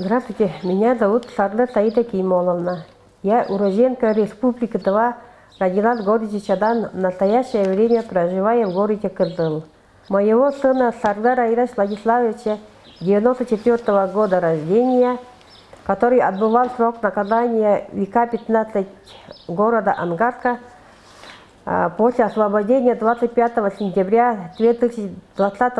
Здравствуйте, меня зовут Сарда Саида Кимоловна. Я уроженка Республики Тыва, родилась в городе Чадан, в настоящее время проживаю в городе Кырдыл. Моего сына Сардара Айраш Владиславовича, 94 -го года рождения, который отбывал срок наказания века 15 города Ангарска, после освобождения 25 сентября 2020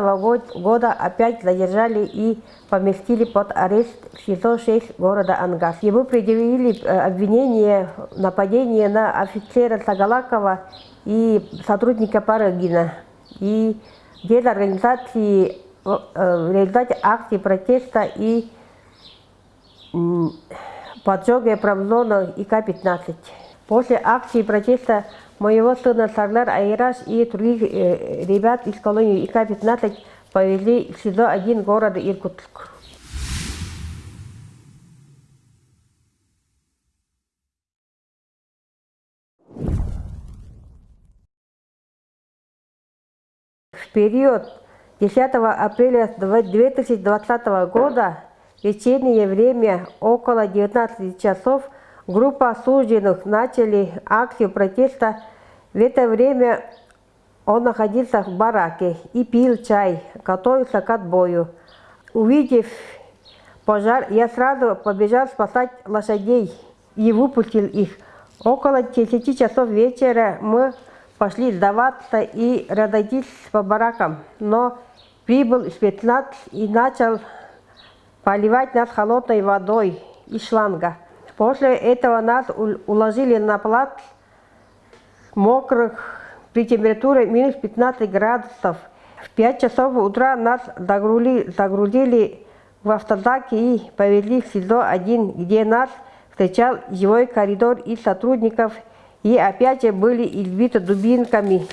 года опять задержали и поместили под арест в СИЗО-6 города Ангас. Ему предъявили э, обвинение в нападении на офицера Сагалакова и сотрудника Парагина. И дезорганизации э, в результате акции протеста и поджога промзона ИК-15. После акции протеста моего сына Сарлар Айраш и других э, ребят из колонии ИК-15 повезли в СИЗО-1 города Иркутск. В период 10 апреля 2020 года в вечернее время около 19 часов группа осужденных начали акцию протеста. В это время он находился в бараке и пил чай, готовился к отбою. Увидев пожар, я сразу побежал спасать лошадей и выпустил их. Около 10 часов вечера мы пошли сдаваться и разойтись по баракам. Но прибыл спецназ и начал поливать нас холодной водой из шланга. После этого нас уложили на плац мокрых при температуре минус 15 градусов. В 5 часов утра нас загрузили, загрузили в автозак и повезли в СИЗО-1, где нас встречал живой коридор из сотрудников и опять же были избиты дубинками,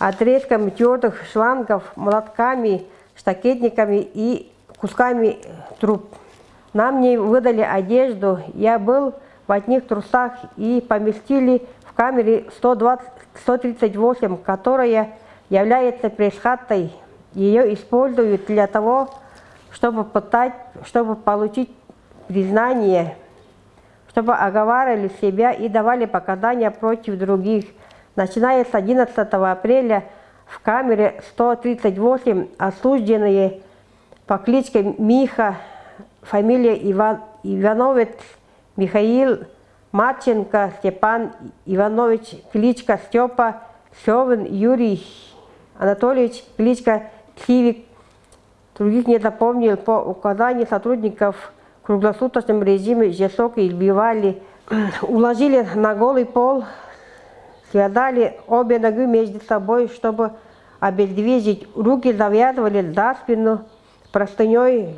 отрезками твердых шлангов, молотками, штакетниками и кусками труб. Нам не выдали одежду, я был в одних трусах и поместили в камере 120, 138, которая является пресс-хатой. Ее используют для того, чтобы, пытать, чтобы получить признание, чтобы оговаривали себя и давали показания против других. Начиная с 11 апреля в камере 138 осужденные по кличке Миха, фамилия Иван, Ивановец Михаил Марченко Степан Иванович, кличка Степа, Севин Юрий Анатольевич, кличка Кивик, других не запомнил, по указанию сотрудников в круглосуточном режиме жестоко избивали, уложили на голый пол, связали обе ноги между собой, чтобы обездвижить, руки завязывали за спину простыней,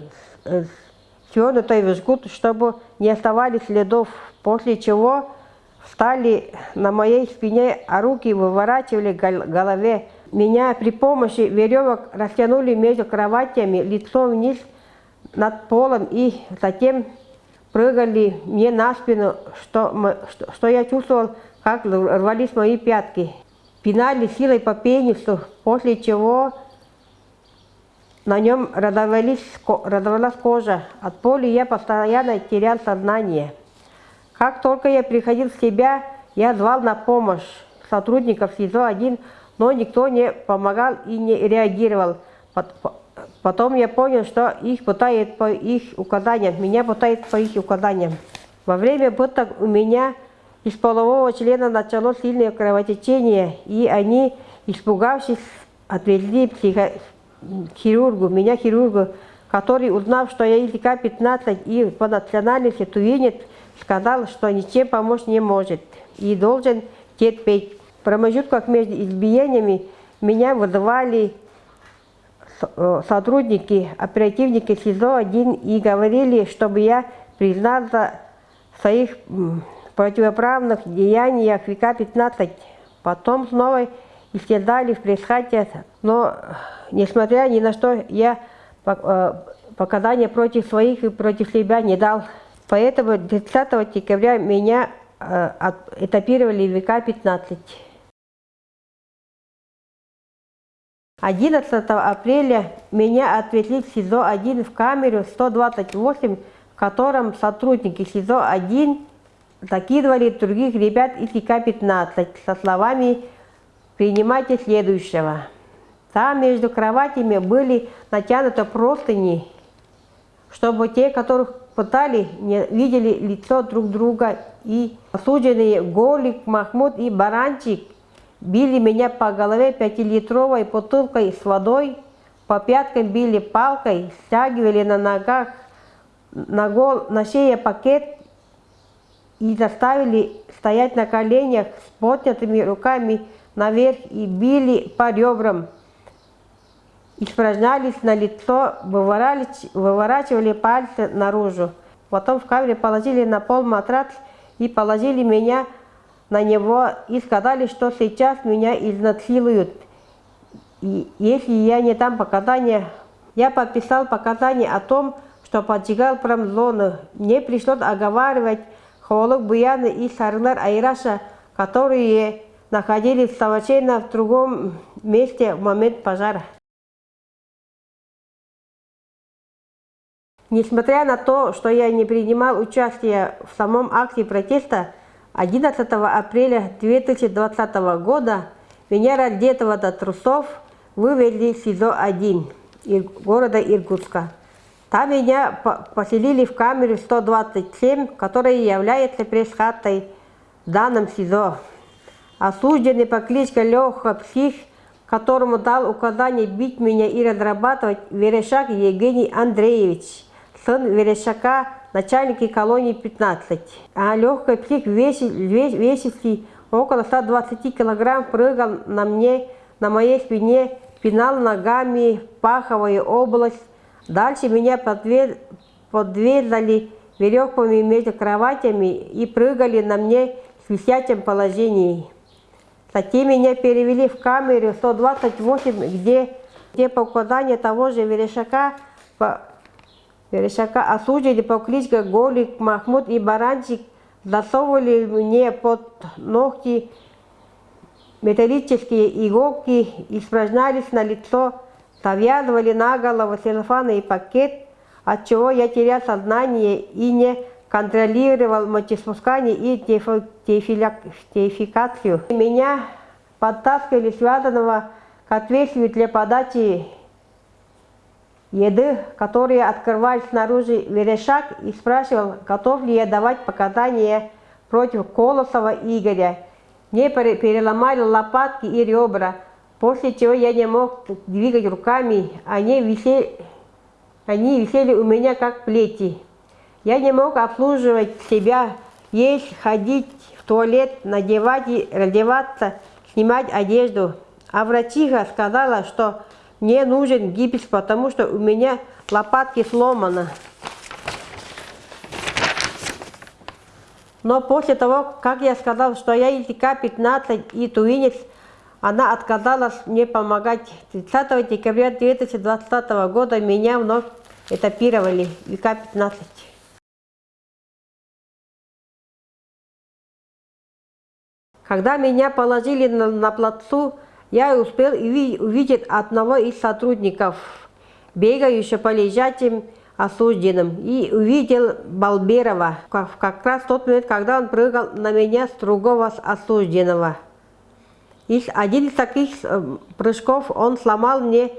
свернутой в жгут, чтобы не оставались следов после чего встали на моей спине, а руки выворачивали голове. Меня при помощи веревок растянули между кроватями, лицом вниз над полом и затем прыгали мне на спину, что, что, что я чувствовал, как рвались мои пятки. Пинали силой по пенису, после чего на нем разорвалась кожа. От боли я постоянно терял сознание. Как только я приходил в себя, я звал на помощь сотрудников СИЗО-1, но никто не помогал и не реагировал. Потом я понял, что их пытают по их указаниям, меня пытают по их указаниям. Во время пыток у меня из полового члена началось сильное кровотечение, и они, испугавшись, отвезли психо хирургу, меня хирургу, который, узнав, что я ИК-15 и по национальности тувинец, сказал, что ничем помочь не может и должен терпеть. В промежутках между избиениями меня вызывали э, сотрудники, оперативники СИЗО-1 и говорили, чтобы я признался в своих противоправных деяниях ВК-15. Потом снова исчезали в пресс но несмотря ни на что, я э, показания против своих и против себя не дал. Поэтому 30 декабря меня э, этапировали в ВК-15. 11 апреля меня отвезли в СИЗО-1 в камеру 128, в котором сотрудники СИЗО-1 закидывали других ребят из ИК-15 со словами «принимайте следующего». Там между кроватями были натянуты простыни, чтобы те, которых пытали, не видели лицо друг друга. И осужденные Голик, Махмуд и Баранчик били меня по голове пятилитровой бутылкой с водой, по пяткам били палкой, стягивали на ногах, на, гол, на шее пакет и заставили стоять на коленях с поднятыми руками наверх и били по ребрам. Испражнялись на лицо, выворачивали пальцы наружу. Потом в камере положили на пол матрац и положили меня на него и сказали, что сейчас меня изнасилуют. И если я не дам показания, я подписал показания о том, что поджигал промзону. Мне пришлось оговаривать Холок Буяны и Сарнар Айраша, которые находились совершенно в другом месте в момент пожара. Несмотря на то, что я не принимал участие в самом акте протеста, 11 апреля 2020 года меня раздетого до трусов вывели в СИЗО-1 города Иркутска. Там меня поселили в камеру 127, которая является пресс-хатой в данном СИЗО. Осужденный по кличке Леха Псих, которому дал указание бить меня и разрабатывать Верешак Евгений Андреевич, сын Верешака, начальники колонии 15. А легкий псих весистый около 120 килограмм прыгал на мне, на моей спине, пинал ногами паховую область, Дальше меня подвязали веревками между кроватями и прыгали на мне в висячем положении. Затем меня перевели в камеру 128, где, где по указанию того же Верешака, по, Верешака осудили по кличке Голик, Махмуд и Баранчик, засовывали мне под ногти металлические иголки, испражнялись на лицо Завязывали на голову целлофановый пакет, от чего я терял сознание и не контролировал мочеспускание и теификацию. Меня подтаскивали связанного к отверстию для подачи еды, которые открывали снаружи верешак и спрашивал, готов ли я давать показания против Колосова Игоря. Мне переломали лопатки и ребра, После чего я не мог двигать руками, они висели, они висели у меня как плети. Я не мог обслуживать себя, есть, ходить в туалет, надевать и раздеваться, снимать одежду. А врачиха сказала, что мне нужен гипс, потому что у меня лопатки сломаны. Но после того, как я сказал, что я ИТК-15 и туинец, она отказалась мне помогать. 30 декабря 2020 года меня вновь этапировали в ИК-15. Когда меня положили на, на плацу, я успел увидеть одного из сотрудников, бегающего по лежачим осужденным, и увидел Балберова, как раз в тот момент, когда он прыгал на меня с другого осужденного. И один из таких э, прыжков он сломал мне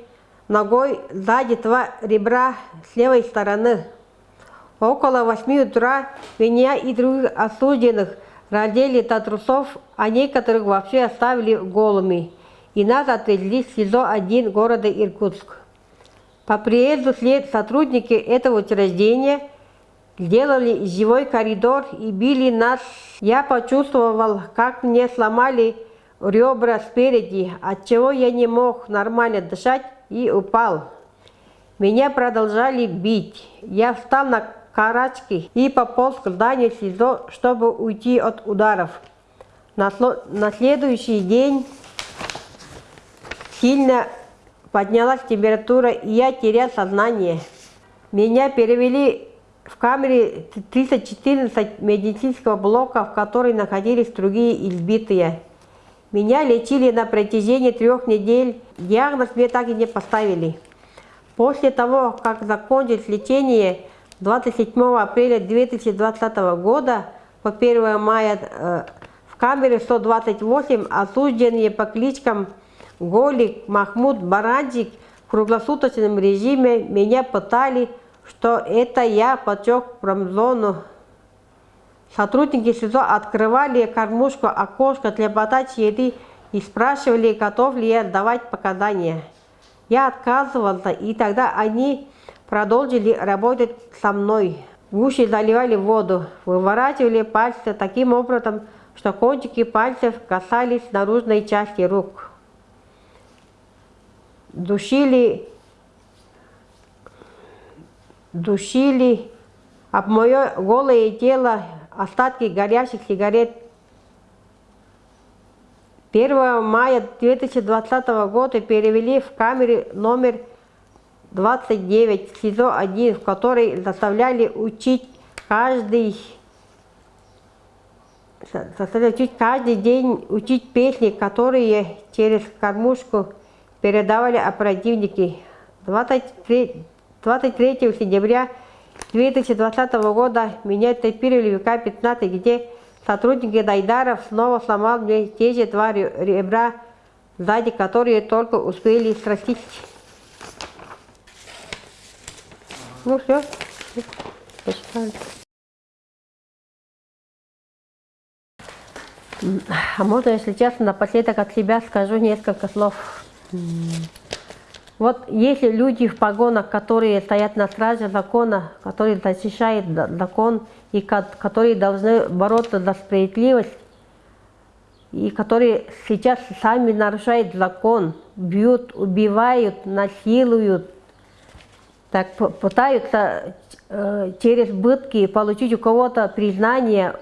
ногой сзади два ребра с левой стороны. Около восьми утра меня и других осужденных раздели до трусов, а некоторых вообще оставили голыми. И нас отвезли в СИЗО-1 города Иркутск. По приезду след сотрудники этого учреждения сделали живой коридор и били нас. Я почувствовал, как мне сломали ребра спереди, от чего я не мог нормально дышать и упал. Меня продолжали бить. Я встал на карачки и пополз к зданию СИЗО, чтобы уйти от ударов. На, на следующий день сильно поднялась температура, и я терял сознание. Меня перевели в камере 314 медицинского блока, в которой находились другие избитые. Меня лечили на протяжении трех недель. Диагноз мне так и не поставили. После того, как закончилось лечение 27 апреля 2020 года по 1 мая э, в камере 128 осужденные по кличкам Голик, Махмуд, Баранчик в круглосуточном режиме меня пытали, что это я потек промзону. Сотрудники СИЗО открывали кормушку, окошко для подачи еды и спрашивали, готов ли я давать показания. Я отказывался, и тогда они продолжили работать со мной. Гуще заливали воду, выворачивали пальцы таким образом, что кончики пальцев касались наружной части рук. Душили, душили об мое голое тело остатки горящих сигарет 1 мая 2020 года перевели в камеру номер 29 СИЗО-1, в которой заставляли учить каждый заставляли учить каждый день учить песни, которые через кормушку передавали оперативники. 23, 23 сентября 2020 года меня топировали в ВК-15, где Сотрудники Дайдаров снова сломал мне те же два ребра, сзади которые только успели срастить. Ну все, посчитали. А можно, если честно, напоследок от себя скажу несколько слов. Вот если люди в погонах, которые стоят на страже закона, которые защищают закон и которые должны бороться за справедливость, и которые сейчас сами нарушают закон, бьют, убивают, насилуют, так пытаются э, через бытки получить у кого-то признание,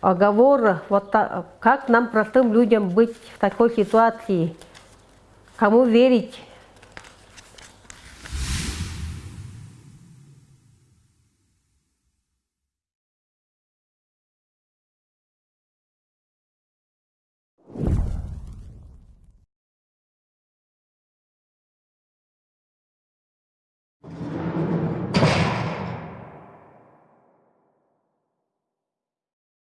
оговор, вот так, как нам, простым людям, быть в такой ситуации, кому верить,